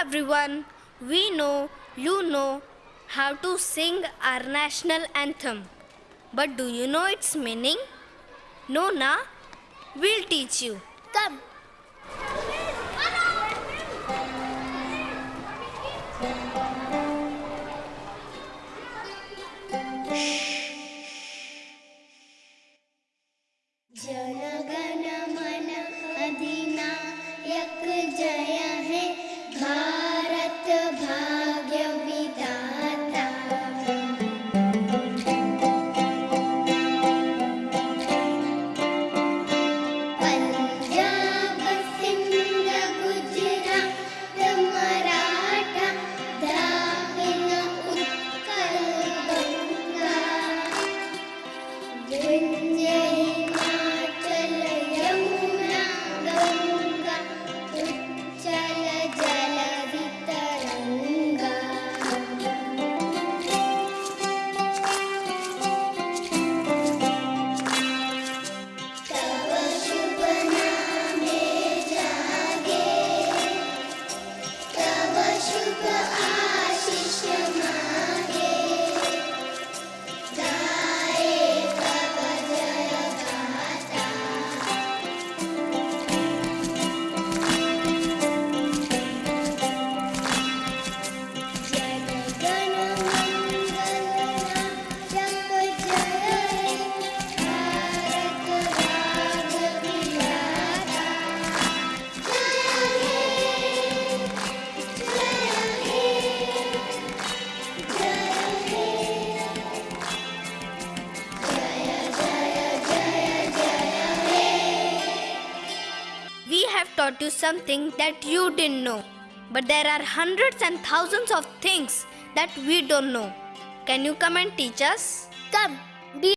everyone, we know you know how to sing our national anthem. But do you know its meaning? No, na? We'll teach you. Come. जनगण मन अधिनायक जय taught you something that you didn't know. But there are hundreds and thousands of things that we don't know. Can you come and teach us? Come,